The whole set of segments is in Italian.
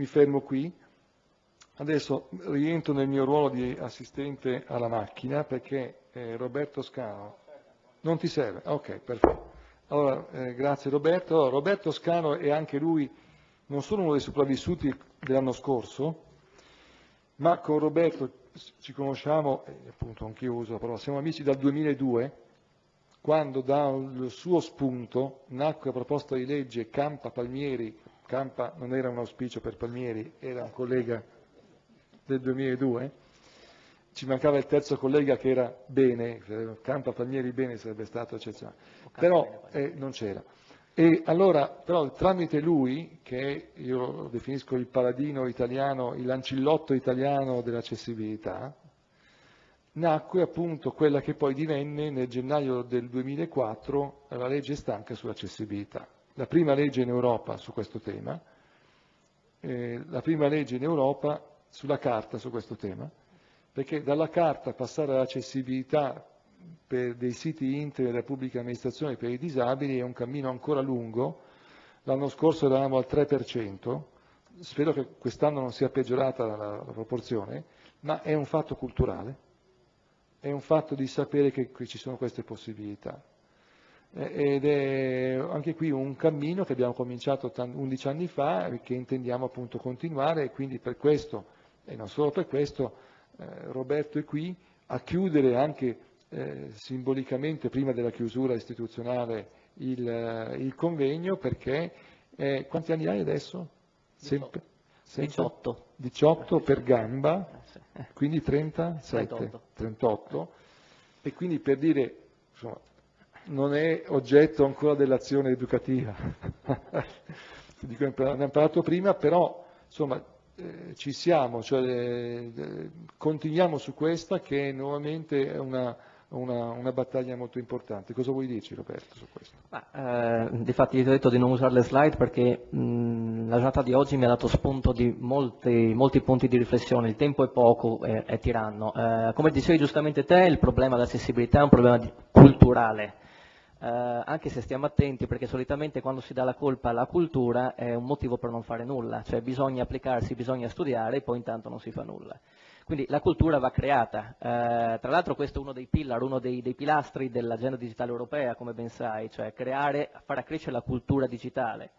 mi fermo qui. Adesso rientro nel mio ruolo di assistente alla macchina perché eh, Roberto Scano... Non ti serve? Ok, perfetto. Allora, eh, grazie Roberto. Roberto Scano è anche lui non solo uno dei sopravvissuti dell'anno scorso, ma con Roberto ci conosciamo, e appunto anch'io uso la parola, siamo amici dal 2002, quando dal suo spunto nacque la proposta di legge Campa Palmieri, Campa non era un auspicio per Palmieri, era un collega del 2002, ci mancava il terzo collega che era bene, Campa Palmieri bene sarebbe stato eccezionale, però eh, non c'era. E allora, però tramite lui, che io definisco il paladino italiano, il lancillotto italiano dell'accessibilità, nacque appunto quella che poi divenne nel gennaio del 2004 la legge stanca sull'accessibilità. La prima legge in Europa su questo tema, eh, la prima legge in Europa sulla carta su questo tema, perché dalla carta passare all'accessibilità per dei siti internet della pubblica amministrazione per i disabili è un cammino ancora lungo, l'anno scorso eravamo al 3%, spero che quest'anno non sia peggiorata la, la, proporzione, ma è un fatto culturale, è un fatto di sapere che qui ci sono queste possibilità. Ed è anche qui un cammino che abbiamo cominciato 11 anni fa e che intendiamo appunto continuare e quindi per questo, e non solo per questo, eh, Roberto è qui a chiudere anche eh, simbolicamente prima della chiusura istituzionale il, eh, il convegno perché eh, quanti anni hai adesso? Sempre? 18. 18 per gamba, quindi 37, 38. 38. E quindi per dire, insomma, non è oggetto ancora dell'azione educativa. ne abbiamo parlato prima, però insomma, eh, ci siamo, cioè, eh, continuiamo su questa che nuovamente è una, una, una, battaglia molto importante. Cosa vuoi dirci Roberto su questo? Ma, eh, difatti ti ho detto di non usare le slide perché mh, la giornata di oggi mi ha dato spunto di molti, molti punti di riflessione, il tempo è poco e, è tiranno. Eh, come dicevi giustamente te, il problema dell'accessibilità è un problema di, culturale. Eh, anche se stiamo attenti perché solitamente quando si dà la colpa alla cultura è un motivo per non fare nulla, cioè bisogna applicarsi, bisogna studiare e poi intanto non si fa nulla. Quindi la cultura va creata. Eh, tra l'altro questo è uno dei pillar, uno dei, dei pilastri dell'agenda digitale europea, come ben sai, cioè creare, far crescere la cultura digitale.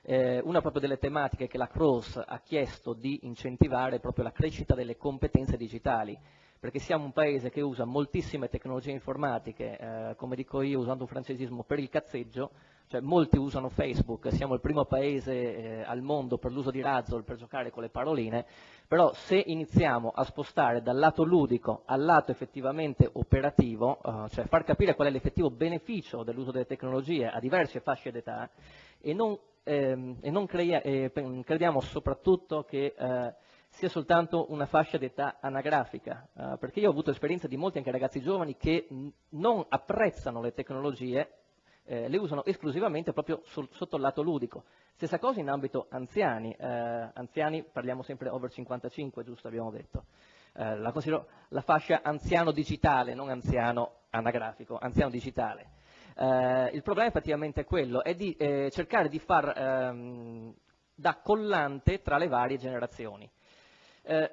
Eh, una proprio delle tematiche che la CROSS ha chiesto di incentivare è proprio la crescita delle competenze digitali, perché siamo un paese che usa moltissime tecnologie informatiche, eh, come dico io usando un francesismo, per il cazzeggio, cioè molti usano Facebook, siamo il primo paese eh, al mondo per l'uso di Razzle per giocare con le paroline, però se iniziamo a spostare dal lato ludico al lato effettivamente operativo, eh, cioè far capire qual è l'effettivo beneficio dell'uso delle tecnologie a diverse fasce d'età e non, ehm, e non crediamo soprattutto che eh, sia soltanto una fascia d'età anagrafica, eh, perché io ho avuto esperienza di molti anche ragazzi giovani che non apprezzano le tecnologie eh, le usano esclusivamente proprio sul, sotto il lato ludico. Stessa cosa in ambito anziani, eh, anziani parliamo sempre over 55, giusto abbiamo detto. Eh, la considero la fascia anziano digitale, non anziano anagrafico, anziano digitale. Eh, il problema effettivamente è quello, è di eh, cercare di far ehm, da collante tra le varie generazioni. Eh,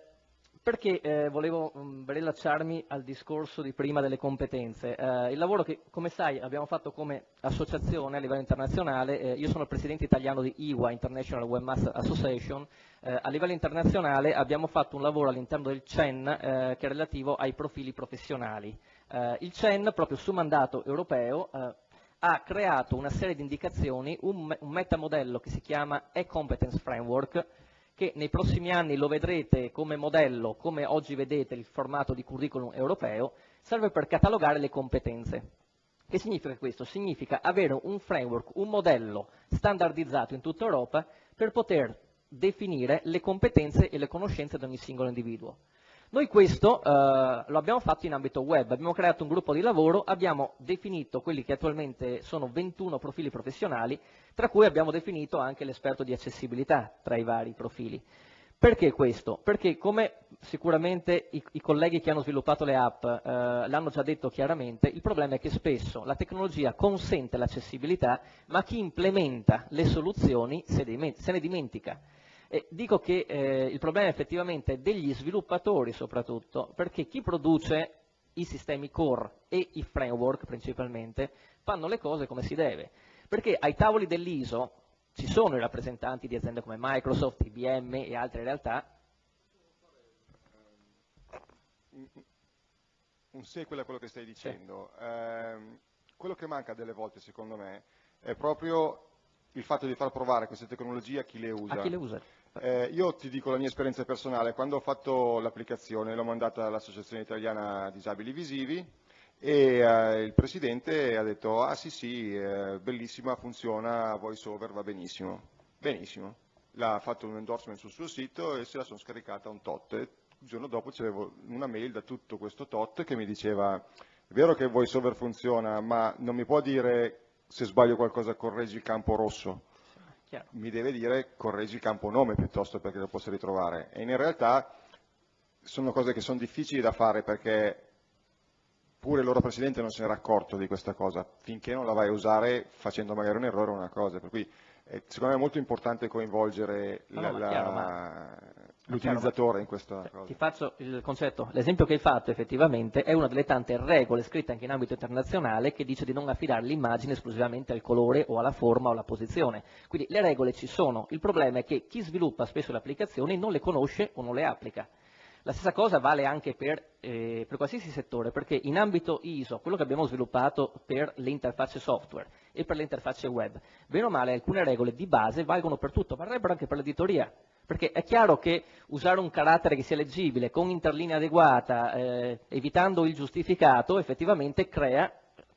perché eh, volevo mh, mm, rilacciarmi al discorso di prima delle competenze? Eh, il lavoro che, come sai, abbiamo fatto come associazione a livello internazionale, eh, io sono il presidente italiano di IWA, International Webmaster Association, eh, a livello internazionale abbiamo fatto un lavoro all'interno del CEN eh, che è relativo ai profili professionali. Il CEN, proprio su mandato europeo, ha creato una serie di indicazioni, un, un metamodello che si chiama e-competence framework, che nei prossimi anni lo vedrete come modello, come oggi vedete il formato di curriculum europeo, serve per catalogare le competenze. Che significa questo? Significa avere un framework, un modello standardizzato in tutta Europa per poter definire le competenze e le conoscenze di ogni singolo individuo. Noi questo eh, lo abbiamo fatto in ambito web, abbiamo creato un gruppo di lavoro, abbiamo definito quelli che attualmente sono 21 profili professionali, tra cui abbiamo definito anche l'esperto di accessibilità tra i vari profili. Perché questo? Perché come sicuramente i, i colleghi che hanno sviluppato le app eh, l'hanno già detto chiaramente, il problema è che spesso la tecnologia consente l'accessibilità, ma chi implementa le soluzioni se, se ne dimentica. Dico che eh, il problema effettivamente è degli sviluppatori soprattutto, perché chi produce i sistemi core e i framework principalmente fanno le cose come si deve, perché ai tavoli dell'ISO ci sono i rappresentanti di aziende come Microsoft, IBM e altre realtà. Un sequel a quello che stai dicendo. Sì. Eh, quello che manca delle volte, secondo me, è proprio il fatto di far provare queste tecnologie a chi le usa. A chi le usa. Eh, io ti dico la mia esperienza personale, quando ho fatto l'applicazione l'ho mandata all'Associazione Italiana Disabili Visivi e eh, il presidente ha detto ah sì sì, eh, bellissima, funziona, voiceover va benissimo. Benissimo. L'ha fatto un endorsement sul suo sito e se la sono scaricata un tot. E il giorno dopo c'avevo una mail da tutto questo tot che mi diceva è vero che voiceover funziona, ma non mi può dire se sbaglio qualcosa correggi il campo rosso. Chiaro. Mi deve dire correggi il campo nome piuttosto perché lo possa ritrovare. E in realtà sono cose che sono difficili da fare perché pure il loro presidente non se n'era accorto di questa cosa, finché non la vai a usare facendo magari un errore o una cosa, per cui eh, secondo me è molto importante coinvolgere l'utilizzatore in questa cioè, cosa. Ti faccio il concetto, l'esempio che hai fatto effettivamente è una delle tante regole scritte anche in ambito internazionale che dice di non affidare l'immagine esclusivamente al colore o alla forma o alla posizione, quindi le regole ci sono, il problema è che chi sviluppa spesso le applicazioni non le conosce o non le applica. La stessa cosa vale anche per, eh, per, qualsiasi settore, perché in ambito ISO, quello che abbiamo sviluppato per le interfacce software e per le interfacce web, bene o male alcune regole di base valgono per tutto, varrebbero anche per l'editoria, perché è chiaro che usare un carattere che sia leggibile, con interlinea adeguata, eh, evitando il giustificato, effettivamente crea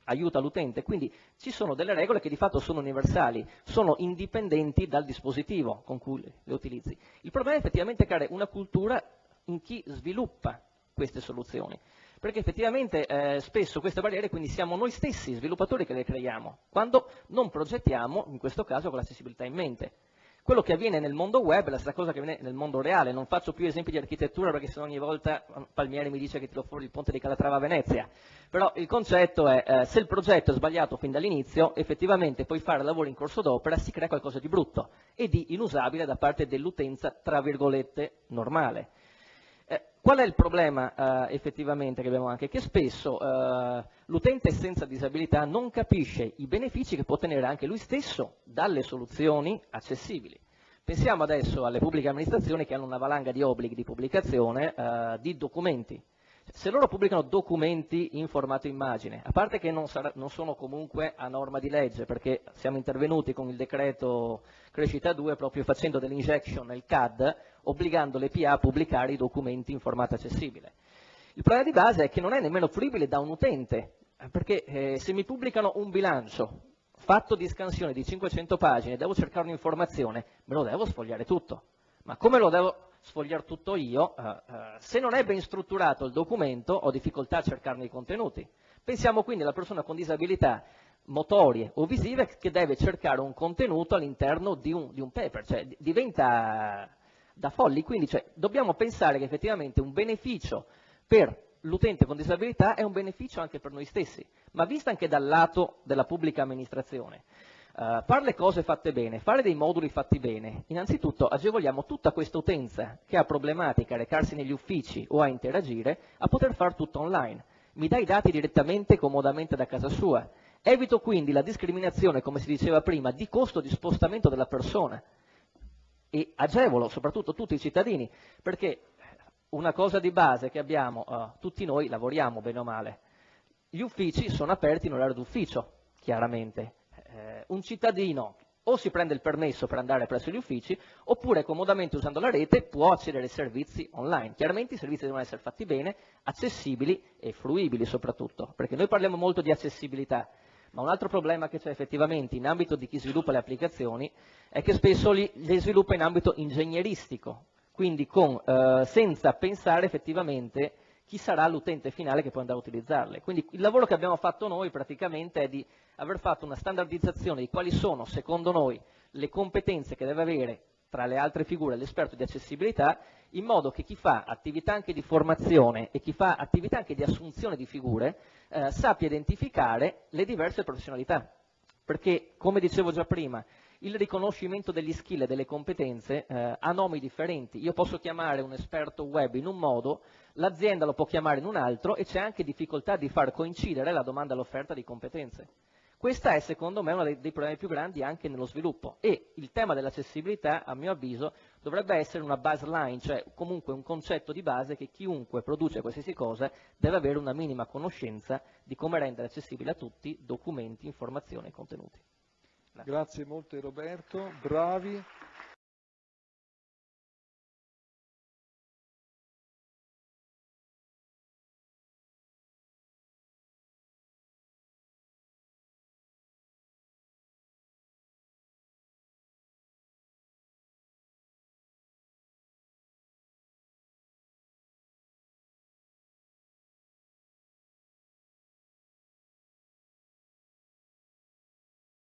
aiuta l'utente, quindi ci sono delle regole che di fatto sono universali, sono indipendenti dal dispositivo con cui le utilizzi. Il problema è effettivamente creare una cultura in chi sviluppa queste soluzioni. Perché effettivamente eh, spesso queste barriere quindi siamo noi stessi sviluppatori che le creiamo, quando non progettiamo, in questo caso con l'accessibilità in mente. Quello che avviene nel mondo web è la stessa cosa che avviene nel mondo reale, non faccio più esempi di architettura perché se ogni volta Palmieri mi dice che tiro fuori il ponte di Calatrava a Venezia, però il concetto è eh, se il progetto è sbagliato fin dall'inizio, effettivamente puoi fare lavoro in corso d'opera, si crea qualcosa di brutto e di inusabile da parte dell'utenza tra virgolette normale. Qual è il problema eh, effettivamente che abbiamo anche? Che spesso eh, l'utente senza disabilità non capisce i benefici che può ottenere anche lui stesso dalle soluzioni accessibili. Pensiamo adesso alle pubbliche amministrazioni che hanno una valanga di obblighi di pubblicazione eh, di documenti. Se loro pubblicano documenti in formato immagine, a parte che non, sarà, non, sono comunque a norma di legge, perché siamo intervenuti con il decreto crescita 2 proprio facendo dell'injection nel CAD, obbligando le PA a pubblicare i documenti in formato accessibile. Il problema di base è che non è nemmeno fruibile da un utente, perché eh, se mi pubblicano un bilancio fatto di scansione di 500 pagine, devo cercare un'informazione, me lo devo sfogliare tutto. Ma come lo devo sfogliare tutto io? Uh, uh, se non è ben strutturato il documento, ho difficoltà a cercarne i contenuti. Pensiamo quindi alla persona con disabilità motorie o visive che deve cercare un contenuto all'interno di, di un, paper, cioè diventa da folli, quindi cioè, dobbiamo pensare che effettivamente un beneficio per l'utente con disabilità è un beneficio anche per noi stessi, ma vista anche dal lato della pubblica amministrazione. Uh, fare le cose fatte bene, fare dei moduli fatti bene, innanzitutto agevoliamo tutta questa utenza che ha problematica a recarsi negli uffici o a interagire a poter fare tutto online. Mi dà i dati direttamente e comodamente da casa sua. Evito quindi la discriminazione, come si diceva prima, di costo di spostamento della persona e agevolo soprattutto tutti i cittadini, perché una cosa di base che abbiamo, uh, tutti noi lavoriamo bene o male, gli uffici sono aperti in orario d'ufficio, chiaramente. Eh, un cittadino o si prende il permesso per andare presso gli uffici, oppure comodamente usando la rete può accedere ai servizi online. Chiaramente i servizi devono essere fatti bene, accessibili e fruibili soprattutto, perché noi parliamo molto di accessibilità, ma un altro problema che c'è effettivamente in ambito di chi sviluppa le applicazioni è che spesso li, le sviluppa in ambito ingegneristico, quindi con, eh, senza pensare effettivamente chi sarà l'utente finale che può andare a utilizzarle. Quindi il lavoro che abbiamo fatto noi praticamente è di aver fatto una standardizzazione di quali sono, secondo noi, le competenze che deve avere tra le altre figure l'esperto di accessibilità, in modo che chi fa attività anche di formazione e chi fa attività anche di assunzione di figure eh, sappia identificare le diverse professionalità. Perché, come dicevo già prima, il riconoscimento degli skill e delle competenze eh, ha nomi differenti. Io posso chiamare un esperto web in un modo, l'azienda lo può chiamare in un altro e c'è anche difficoltà di far coincidere la domanda e l'offerta di competenze. Questo è secondo me uno dei, dei, problemi più grandi anche nello sviluppo e il tema dell'accessibilità a mio avviso dovrebbe essere una baseline, cioè comunque un concetto di base che chiunque produce qualsiasi cosa deve avere una minima conoscenza di come rendere accessibile a tutti documenti, informazioni e contenuti. Grazie, molte Roberto, bravi.